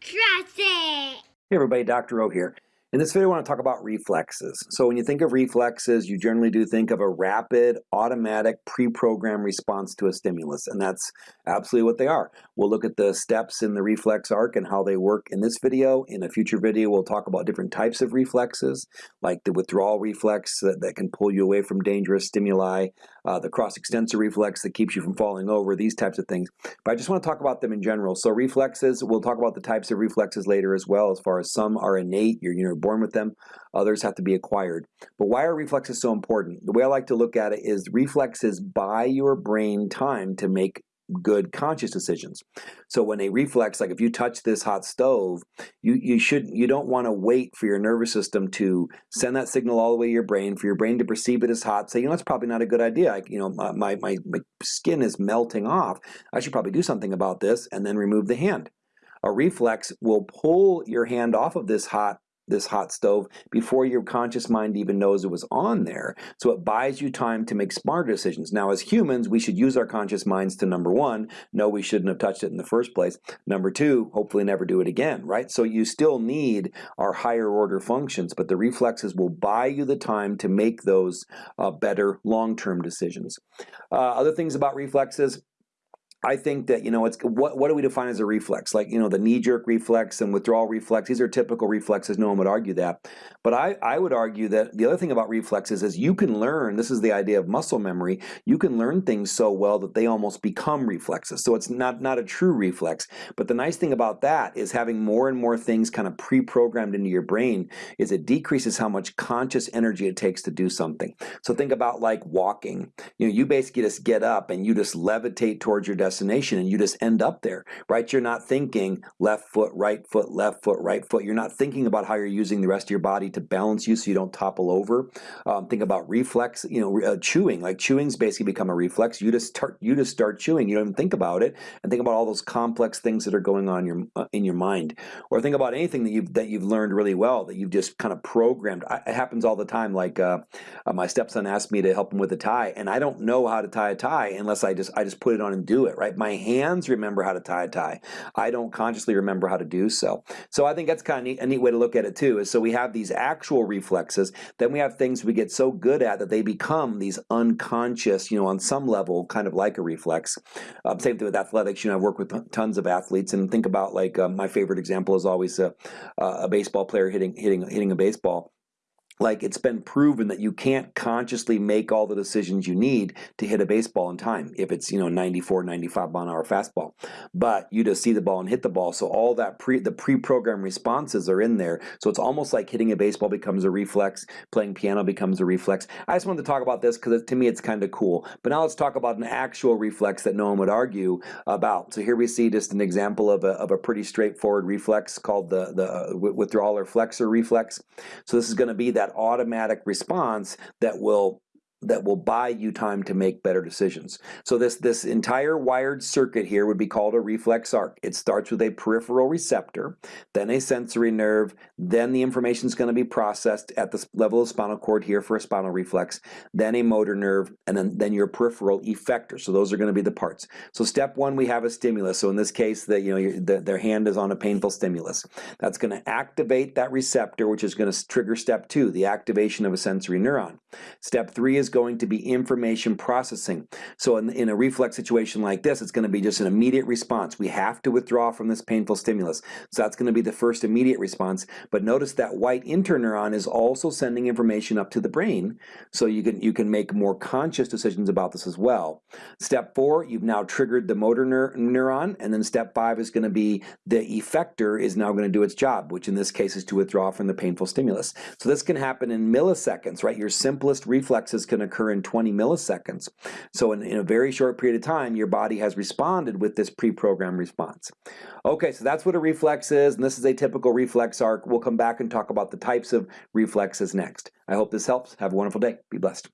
Trust it! Hey everybody, Dr. O here. In this video I want to talk about reflexes. So when you think of reflexes, you generally do think of a rapid, automatic, pre-programmed response to a stimulus, and that's absolutely what they are. We'll look at the steps in the reflex arc and how they work in this video. In a future video we'll talk about different types of reflexes, like the withdrawal reflex that, that can pull you away from dangerous stimuli, uh, the cross-extensor reflex that keeps you from falling over, these types of things. But I just want to talk about them in general. So reflexes, we'll talk about the types of reflexes later as well, as far as some are innate, you're, you're born with them, others have to be acquired. But why are reflexes so important? The way I like to look at it is reflexes buy your brain time to make good conscious decisions. So when a reflex, like if you touch this hot stove, you, you should you don't want to wait for your nervous system to send that signal all the way to your brain, for your brain to perceive it as hot, say, you know, that's probably not a good idea. I, you know, my, my, my skin is melting off. I should probably do something about this and then remove the hand. A reflex will pull your hand off of this hot this hot stove before your conscious mind even knows it was on there. So it buys you time to make smarter decisions. Now as humans, we should use our conscious minds to number one, no, we shouldn't have touched it in the first place. Number two, hopefully never do it again, right? So you still need our higher order functions, but the reflexes will buy you the time to make those uh, better long-term decisions. Uh, other things about reflexes, I think that, you know, it's what, what do we define as a reflex? Like, you know, the knee-jerk reflex and withdrawal reflex, these are typical reflexes, no one would argue that. But I, I would argue that the other thing about reflexes is you can learn, this is the idea of muscle memory, you can learn things so well that they almost become reflexes. So it's not, not a true reflex. But the nice thing about that is having more and more things kind of pre-programmed into your brain is it decreases how much conscious energy it takes to do something. So think about like walking. You know, you basically just get up and you just levitate towards your destination destination and you just end up there, right? You're not thinking left foot, right foot, left foot, right foot. You're not thinking about how you're using the rest of your body to balance you so you don't topple over. Um, think about reflex, you know, uh, chewing. Like chewing's basically become a reflex. You just start, you just start chewing. You don't even think about it, and think about all those complex things that are going on in your uh, in your mind. Or think about anything that you've that you've learned really well that you've just kind of programmed. I, it happens all the time. Like uh, uh, my stepson asked me to help him with a tie, and I don't know how to tie a tie unless I just I just put it on and do it. Right? My hands remember how to tie a tie. I don't consciously remember how to do so. So I think that's kind of neat, a neat way to look at it too. Is so we have these actual reflexes, then we have things we get so good at that they become these unconscious, you know, on some level, kind of like a reflex. Um, same thing with athletics. You know, I've worked with tons of athletes, and think about like uh, my favorite example is always a, a baseball player hitting hitting hitting a baseball like it's been proven that you can't consciously make all the decisions you need to hit a baseball in time if it's you know 94 95 mile an hour fastball. But you just see the ball and hit the ball. So all that pre the pre-programmed responses are in there. So it's almost like hitting a baseball becomes a reflex playing piano becomes a reflex. I just wanted to talk about this because to me it's kind of cool. But now let's talk about an actual reflex that no one would argue about. So here we see just an example of a, of a pretty straightforward reflex called the the uh, withdrawal or flexor reflex. So this is going to be that automatic response that will that will buy you time to make better decisions. So this, this entire wired circuit here would be called a reflex arc. It starts with a peripheral receptor, then a sensory nerve, then the information is going to be processed at the level of spinal cord here for a spinal reflex, then a motor nerve, and then, then your peripheral effector. So those are going to be the parts. So step one, we have a stimulus. So in this case, the, you know, the, their hand is on a painful stimulus. That's going to activate that receptor, which is going to trigger step two, the activation of a sensory neuron. Step three is is going to be information processing. So in, in a reflex situation like this, it's going to be just an immediate response. We have to withdraw from this painful stimulus. So that's going to be the first immediate response. But notice that white interneuron is also sending information up to the brain. So you can, you can make more conscious decisions about this as well. Step four, you've now triggered the motor neuron. And then step five is going to be the effector is now going to do its job, which in this case is to withdraw from the painful stimulus. So this can happen in milliseconds, right? Your simplest reflexes can can occur in 20 milliseconds. So in, in a very short period of time, your body has responded with this pre-programmed response. Okay, so that's what a reflex is, and this is a typical reflex arc. We'll come back and talk about the types of reflexes next. I hope this helps. Have a wonderful day. Be blessed.